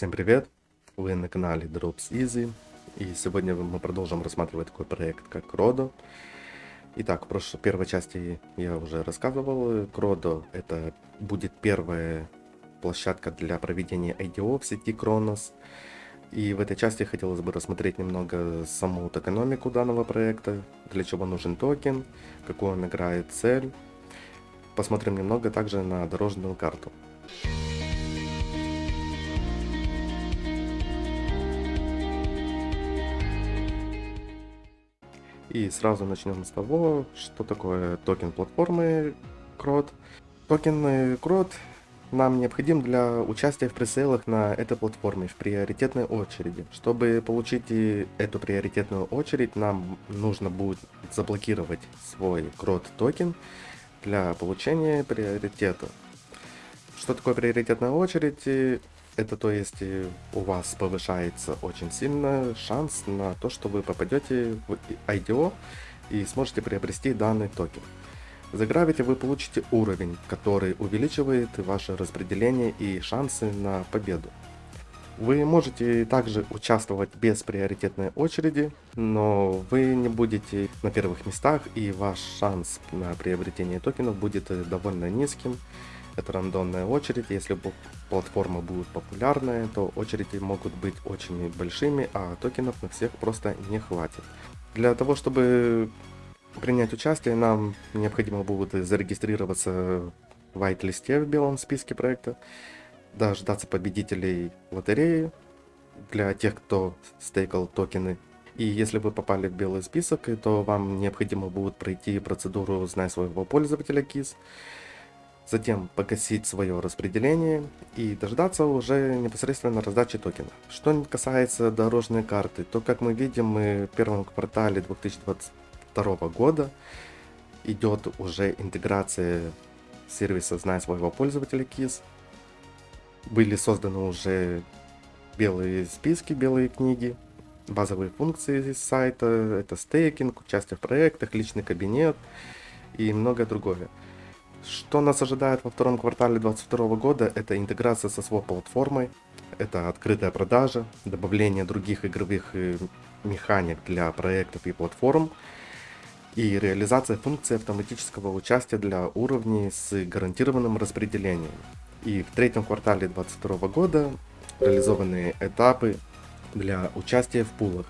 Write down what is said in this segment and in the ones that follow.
Всем привет! Вы на канале Drops Easy. И сегодня мы продолжим рассматривать такой проект, как Rodo. Итак, в прошлой первой части я уже рассказывал. Rodo это будет первая площадка для проведения IDO в сети Kronos. И в этой части хотелось бы рассмотреть немного саму экономику данного проекта, для чего нужен токен, какую он играет цель. Посмотрим немного также на дорожную карту. И сразу начнем с того, что такое токен платформы CROD. Токен CROD нам необходим для участия в пресейлах на этой платформе в приоритетной очереди. Чтобы получить эту приоритетную очередь, нам нужно будет заблокировать свой CROD токен для получения приоритета. Что такое приоритетная очередь? Это то есть э, у вас повышается очень сильно шанс на то, что вы попадете в IDO и сможете приобрести данный токен. За Gravity вы получите уровень, который увеличивает ваше распределение и шансы на победу. Вы можете также участвовать без приоритетной очереди, но вы не будете на первых местах и ваш шанс на приобретение токенов будет довольно низким. Это рандомная очередь, если платформа будет популярная, то очереди могут быть очень большими, а токенов на всех просто не хватит. Для того, чтобы принять участие, нам необходимо будет зарегистрироваться в white-листе в белом списке проекта, дождаться победителей лотереи для тех, кто стейкал токены. И если вы попали в белый список, то вам необходимо будет пройти процедуру «Знай своего пользователя KISS», затем погасить свое распределение и дождаться уже непосредственно раздачи токена. Что касается дорожной карты, то как мы видим, мы в первом квартале 2022 года идет уже интеграция сервиса «Знай своего пользователя» KISS. Были созданы уже белые списки, белые книги, базовые функции сайта, это стейкинг, участие в проектах, личный кабинет и многое другое. Что нас ожидает во втором квартале 2022 года, это интеграция со своей платформой, это открытая продажа, добавление других игровых э, механик для проектов и платформ, и реализация функции автоматического участия для уровней с гарантированным распределением. И в третьем квартале 2022 года реализованные этапы для участия в пулах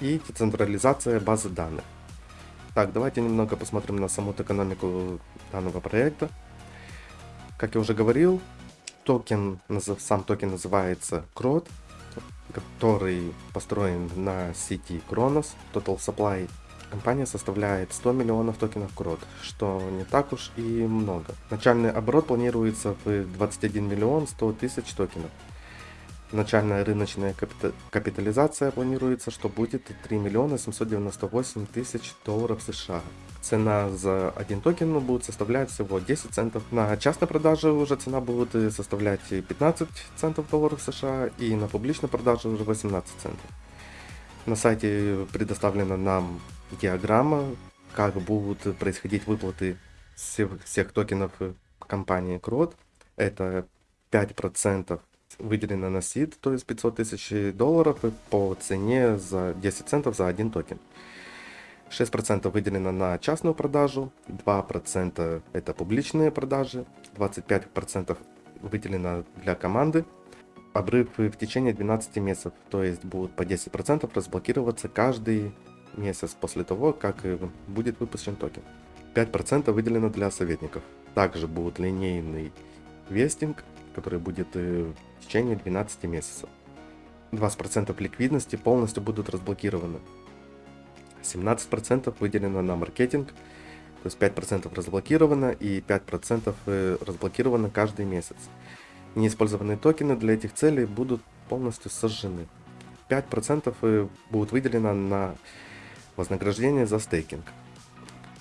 и децентрализация базы данных. Так, давайте немного посмотрим на саму экономику данного проекта. Как я уже говорил, токен, сам токен называется CROD, который построен на сети Cronos, Total Supply. Компания составляет 100 миллионов токенов CROD, что не так уж и много. Начальный оборот планируется в 21 миллион 100 тысяч токенов. Начальная рыночная капитализация планируется, что будет 3 миллиона 798 тысяч долларов США. Цена за один токен будет составлять всего 10 центов. На частной продаже уже цена будет составлять 15 центов долларов США и на публичной продаже уже 18 центов. На сайте предоставлена нам диаграмма, как будут происходить выплаты всех, токенов компании CROD. Это 5% выделено на сид, то есть 500 тысяч долларов по цене за 10 центов за один токен. 6% выделено на частную продажу, 2% это публичные продажи, 25% выделено для команды. Обрыв в течение 12 месяцев, то есть будут по 10% разблокироваться каждый месяц после того, как будет выпущен токен. 5% выделено для советников. Также будет линейный вестинг, который будет э, в течение 12 месяцев. 20% ликвидности полностью будут разблокированы. 17% выделено на маркетинг, то есть 5% разблокировано и 5% э, разблокировано каждый месяц. Неиспользованные токены для этих целей будут полностью сожжены. 5% э, будут выделено на вознаграждение за стейкинг.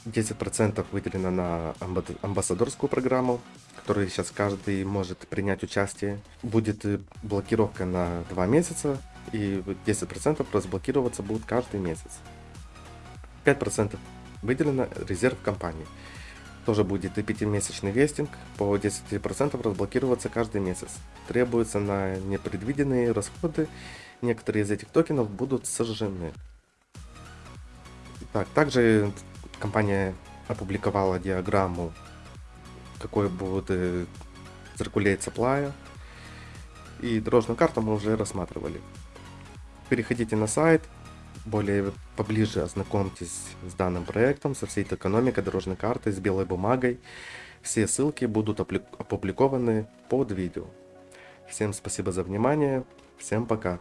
10% выделено на амбассадорскую программу, которой сейчас каждый может принять участие. Будет блокировка на 2 месяца, и 10% разблокироваться будет каждый месяц. 5% выделено резерв компании. Тоже будет и 5-месячный вестинг, по 10% разблокироваться каждый месяц. Требуется на непредвиденные расходы, некоторые из этих токенов будут сожжены. Так, также компания опубликовала диаграмму, какой будет э, circulate supply, и дорожную карту мы уже рассматривали. Переходите на сайт, более поближе ознакомьтесь с данным проектом, со всей этой экономикой, дорожной картой, с белой бумагой. Все ссылки будут опубликованы под видео. Всем спасибо за внимание, всем пока.